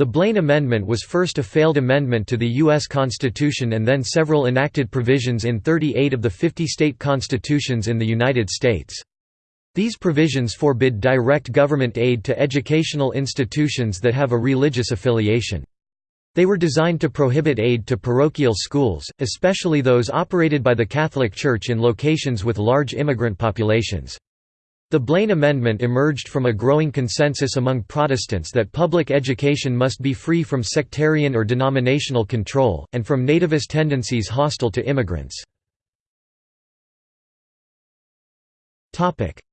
The Blaine Amendment was first a failed amendment to the U.S. Constitution and then several enacted provisions in 38 of the 50 state constitutions in the United States. These provisions forbid direct government aid to educational institutions that have a religious affiliation. They were designed to prohibit aid to parochial schools, especially those operated by the Catholic Church in locations with large immigrant populations. The Blaine Amendment emerged from a growing consensus among Protestants that public education must be free from sectarian or denominational control, and from nativist tendencies hostile to immigrants.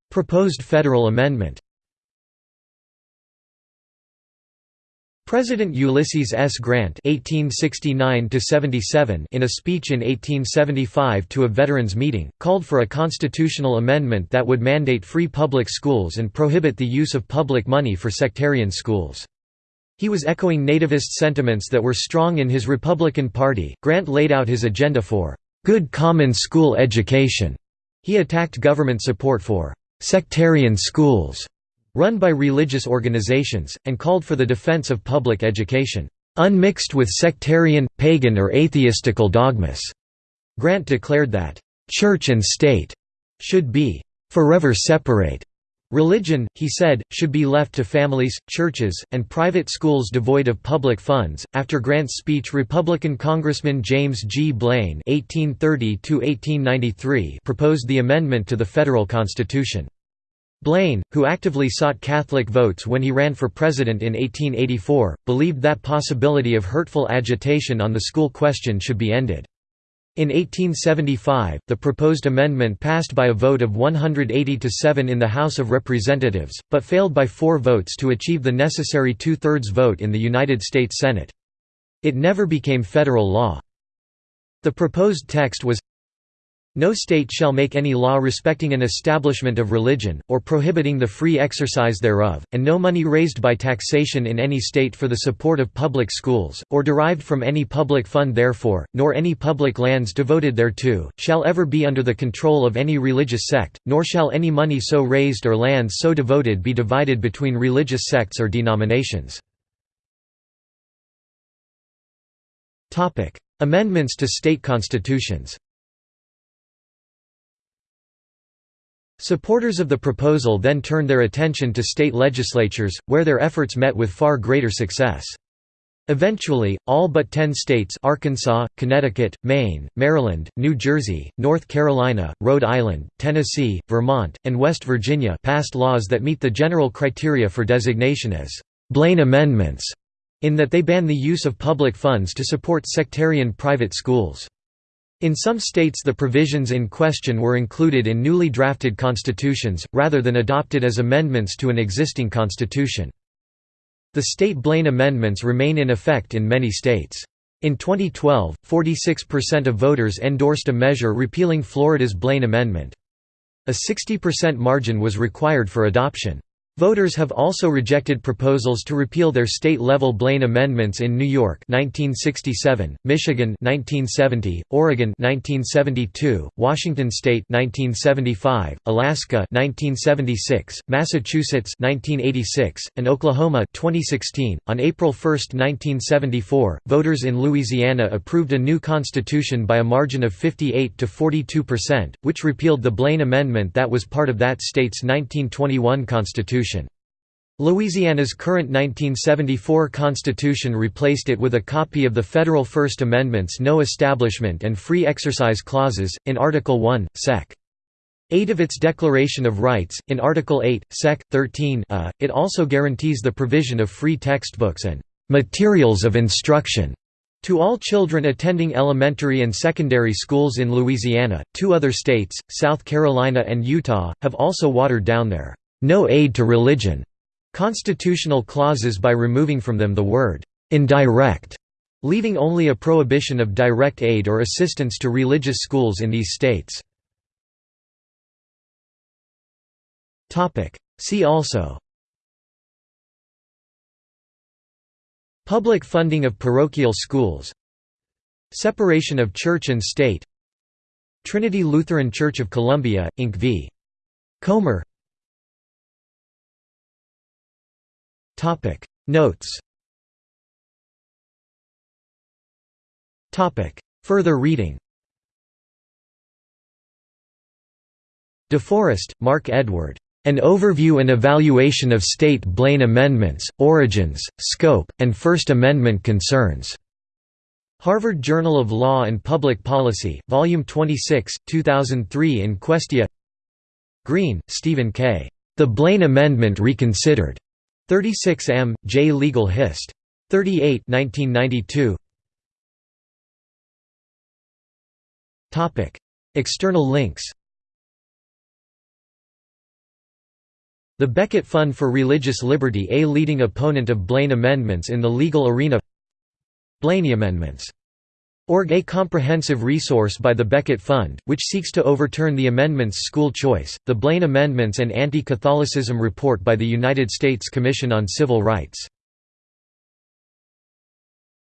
Proposed federal amendment President Ulysses S. Grant (1869–77) in a speech in 1875 to a veterans meeting, called for a constitutional amendment that would mandate free public schools and prohibit the use of public money for sectarian schools. He was echoing nativist sentiments that were strong in his Republican Party. Grant laid out his agenda for good common school education. He attacked government support for sectarian schools run by religious organizations, and called for the defense of public education, "...unmixed with sectarian, pagan or atheistical dogmas." Grant declared that, "...church and state," should be, "...forever separate." Religion, he said, should be left to families, churches, and private schools devoid of public funds. After Grant's speech, Republican Congressman James G. Blaine (1830–1893) proposed the amendment to the federal constitution. Blaine, who actively sought Catholic votes when he ran for president in 1884, believed that possibility of hurtful agitation on the school question should be ended. In 1875, the proposed amendment passed by a vote of 180 to 7 in the House of Representatives, but failed by four votes to achieve the necessary two-thirds vote in the United States Senate. It never became federal law. The proposed text was no state shall make any law respecting an establishment of religion, or prohibiting the free exercise thereof, and no money raised by taxation in any state for the support of public schools, or derived from any public fund therefore, nor any public lands devoted thereto, shall ever be under the control of any religious sect, nor shall any money so raised or lands so devoted be divided between religious sects or denominations. Amendments to state constitutions Supporters of the proposal then turned their attention to state legislatures, where their efforts met with far greater success. Eventually, all but ten states Arkansas, Connecticut, Maine, Maryland, New Jersey, North Carolina, Rhode Island, Tennessee, Vermont, and West Virginia passed laws that meet the general criteria for designation as «Blaine Amendments», in that they ban the use of public funds to support sectarian private schools. In some states the provisions in question were included in newly drafted constitutions, rather than adopted as amendments to an existing constitution. The state Blaine amendments remain in effect in many states. In 2012, 46% of voters endorsed a measure repealing Florida's Blaine Amendment. A 60% margin was required for adoption. Voters have also rejected proposals to repeal their state-level Blaine amendments in New York 1967, Michigan 1970, Oregon 1972, Washington state 1975, Alaska 1976, Massachusetts 1986, and Oklahoma 2016. On April 1, 1974, voters in Louisiana approved a new constitution by a margin of 58 to 42%, which repealed the Blaine amendment that was part of that state's 1921 constitution. Louisiana's current 1974 constitution replaced it with a copy of the federal First Amendment's no establishment and free exercise clauses, in Article 1, Sec. 8 of its Declaration of Rights, in Article 8, Sec. 13 a, it also guarantees the provision of free textbooks and «materials of instruction» to all children attending elementary and secondary schools in Louisiana. Two other states, South Carolina and Utah, have also watered down their «no aid to religion» constitutional clauses by removing from them the word «indirect», leaving only a prohibition of direct aid or assistance to religious schools in these states. See also Public funding of parochial schools Separation of church and state Trinity Lutheran Church of Columbia, Inc. v. Comer Notes Topic Further reading DeForest, Mark Edward. An Overview and Evaluation of State Blaine Amendments, Origins, Scope, and First Amendment Concerns. Harvard Journal of Law and Public Policy, Volume 26, 2003 in Questia Green, Stephen K. The Blaine Amendment Reconsidered. 36 M. J. Legal Hist. 38 1992. External links The Becket Fund for Religious Liberty a leading opponent of Blaine amendments in the legal arena Blaney Amendments. Org a comprehensive resource by the Becket Fund, which seeks to overturn the amendments school choice, the Blaine Amendments and Anti-Catholicism Report by the United States Commission on Civil Rights